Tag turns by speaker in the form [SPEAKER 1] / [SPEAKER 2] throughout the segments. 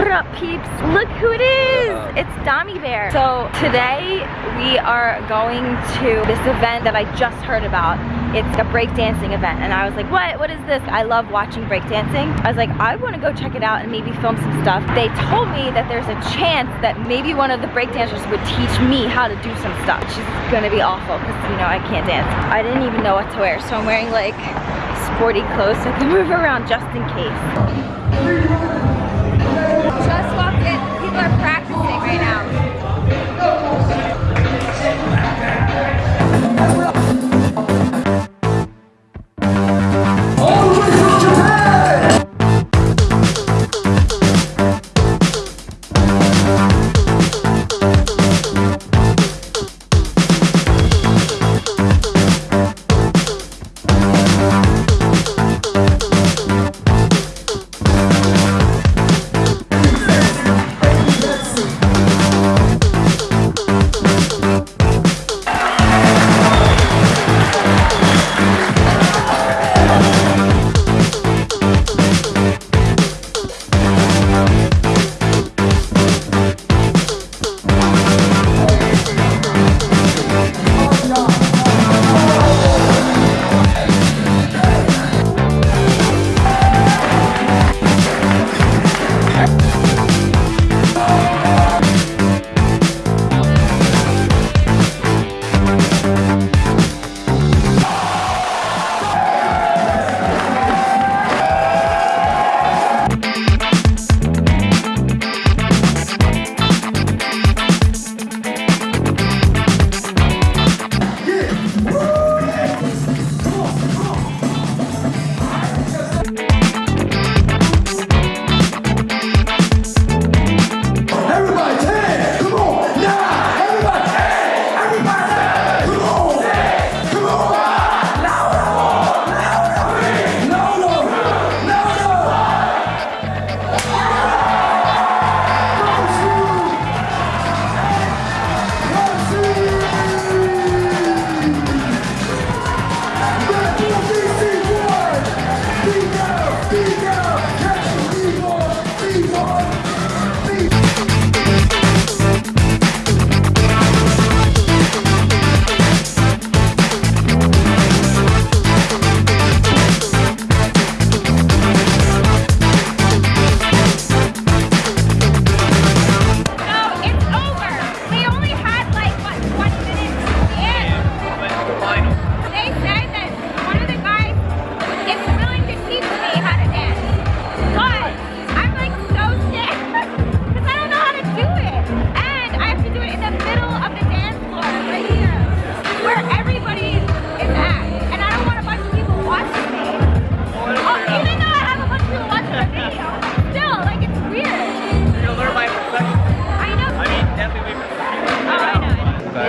[SPEAKER 1] What up, peeps? Look who it is! It's Dami Bear. So today we are going to this event that I just heard about. It's a breakdancing event, and I was like, what? What is this? I love watching breakdancing. I was like, I want to go check it out and maybe film some stuff. They told me that there's a chance that maybe one of the breakdancers would teach me how to do some stuff. She's gonna be awful because you know I can't dance. I didn't even know what to wear, so I'm wearing like sporty clothes so I can move around just in case. Just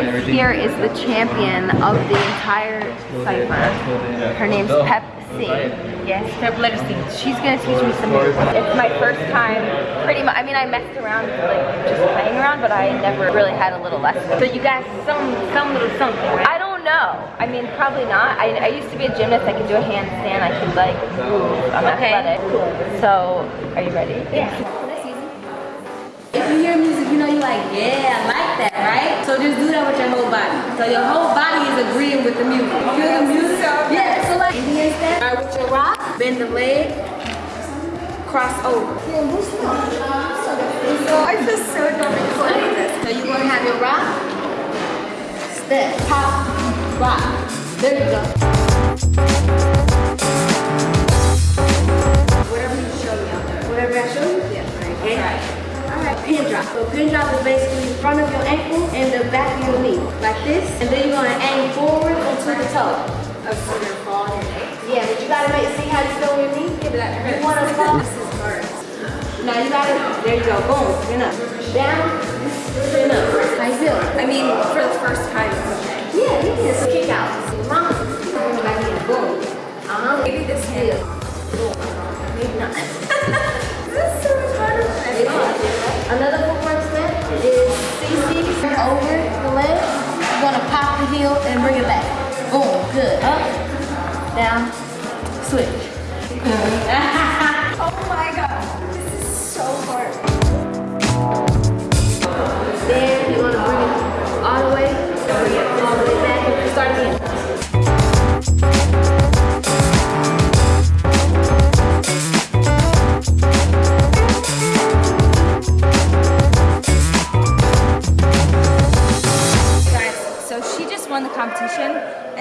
[SPEAKER 1] here is the champion of the entire cipher. Her name's Pep C. Yes, Pep letter C. She's gonna teach me some moves. It's my first time, pretty much. I mean, I messed around, like just playing around, but I never really had a little lesson. So you guys, some some little something. Right? I don't know. I mean, probably not. I, I used to be a gymnast. I could do a handstand. I could like move. I'm athletic. So, are you ready? Yeah.
[SPEAKER 2] If you hear music, you know you're like, yeah, I like that, right? So just do that with your whole body. So your whole body is agreeing with the music. Feel the music? Yeah, so like Indian step. All right, with your rock, bend the leg, cross over.
[SPEAKER 3] I feel so dumb recording this.
[SPEAKER 2] So you're gonna have your rock, step, pop, rock. There you go. Now you gotta there you go, boom, spin up. Down, spin up. You feel?
[SPEAKER 3] I mean, for the first time, okay.
[SPEAKER 2] Yeah, can just kick out. Bring it back in. Boom. Uh-huh.
[SPEAKER 3] Maybe this hand.
[SPEAKER 2] Maybe not.
[SPEAKER 3] This is so much harder than I thought.
[SPEAKER 2] Another footwork step is CC over the leg. You're gonna pop the heel and bring it back. Boom, good. Up, down, switch.
[SPEAKER 3] Oh my god.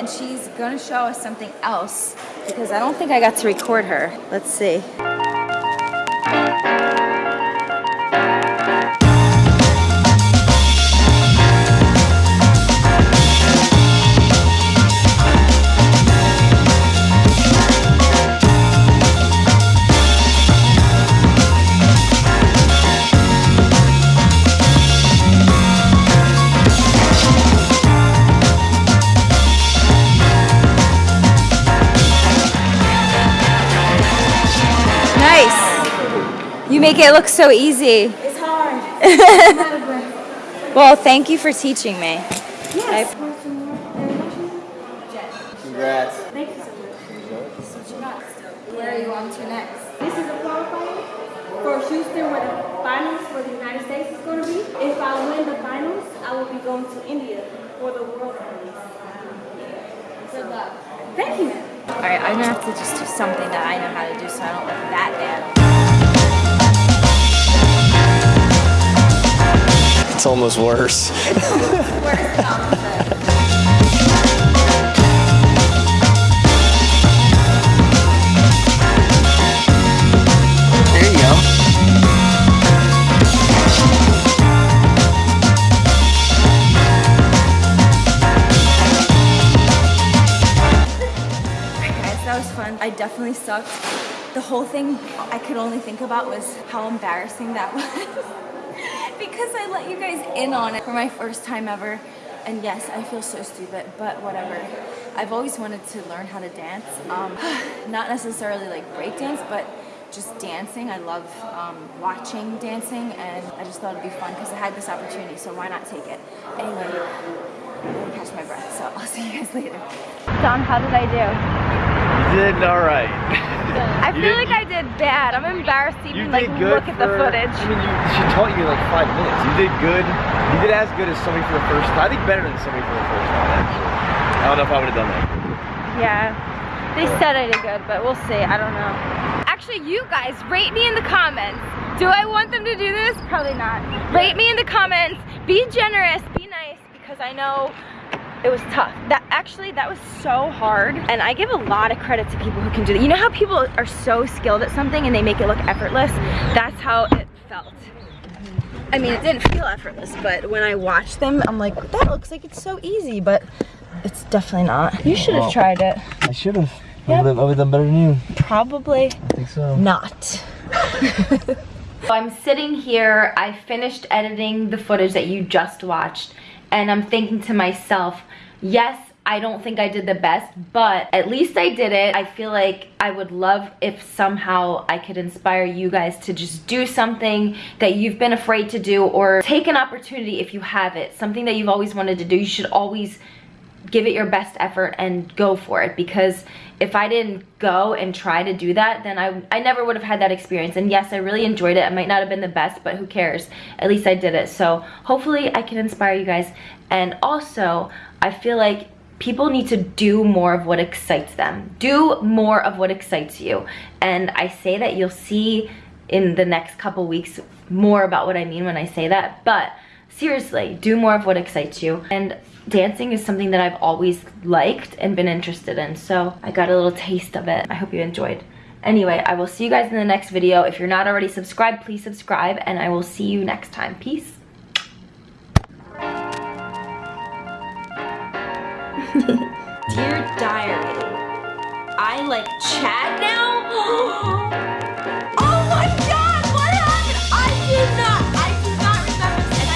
[SPEAKER 1] She's gonna show us something else because I don't think I got to record her. Let's see. You make it look so easy.
[SPEAKER 2] It's hard. I'm out of breath.
[SPEAKER 1] Well, thank you for teaching me.
[SPEAKER 2] Yes.
[SPEAKER 4] Congrats.
[SPEAKER 2] Thank you so much.
[SPEAKER 1] Where are you on to next?
[SPEAKER 2] This is a qualifier for Houston where the finals for the United States is going to be. If I win the finals, I will be going to India for the World Finals. Good luck. Thank you.
[SPEAKER 1] All right, I'm gonna have to just do something that I know how to do so I don't look that bad.
[SPEAKER 4] It's almost worse.
[SPEAKER 1] Where's the opposite?
[SPEAKER 4] There you go.
[SPEAKER 1] Guys, that was fun. I definitely sucked. The whole thing I could only think about was how embarrassing that was. Because I let you guys in on it for my first time ever. And yes, I feel so stupid, but whatever. I've always wanted to learn how to dance. Um, not necessarily like break dance, but just dancing. I love um, watching dancing, and I just thought it'd be fun because I had this opportunity, so why not take it? Anyway, I'm gonna catch my breath, so I'll see you guys later. Don, how did I do?
[SPEAKER 5] You did all right.
[SPEAKER 1] I feel like I did bad. I'm embarrassed to
[SPEAKER 5] You
[SPEAKER 1] even
[SPEAKER 5] did
[SPEAKER 1] like
[SPEAKER 5] good
[SPEAKER 1] look at the footage.
[SPEAKER 5] I mean, you, she taught you in like five minutes. You did good. You did as good as somebody for the first time. I think better than somebody for the first time, actually. I don't know if I would have done that.
[SPEAKER 1] Yeah. They said I did good, but we'll see. I don't know. Actually, you guys, rate me in the comments. Do I want them to do this? Probably not. Rate me in the comments. Be generous. Be nice because I know it was tough. That actually that was so hard. And I give a lot of credit to people who can do that. You know how people are so skilled at something and they make it look effortless? That's how it felt. I mean, it didn't feel effortless, but when I watched them, I'm like, that looks like it's so easy, but it's definitely not. You should have
[SPEAKER 5] Well-
[SPEAKER 1] tried it.
[SPEAKER 5] I should have.
[SPEAKER 1] Yep.
[SPEAKER 5] I would have done better than you.
[SPEAKER 1] Probably
[SPEAKER 5] I think so.
[SPEAKER 1] not. I'm sitting here, I finished editing the footage that you just watched, and I'm thinking to myself, yes, I don't think I did the best, but at least I did it. I feel like I would love if somehow I could inspire you guys to just do something that you've been afraid to do or take an opportunity if you have it. Something that you've always wanted to do. You should always give it your best effort and go for it because if I didn't go and try to do that then I, I never would have had that experience. And yes I really enjoyed it. I might not have been the best but who cares? At least I did it. So hopefully I can inspire you guys. And also I feel like people need to do more of what excites them. Do more of what excites you. And I say that you'll see in the next couple weeks more about what I mean when I say that. But seriously do more of what excites you. And dancing is something that I've always liked and been interested in so I got a little taste of it. I hope you enjoyed. Anyway I will see you guys in the next video. If you're not already subscribed please subscribe and I will see you next time. Peace. Dear diary I like chat now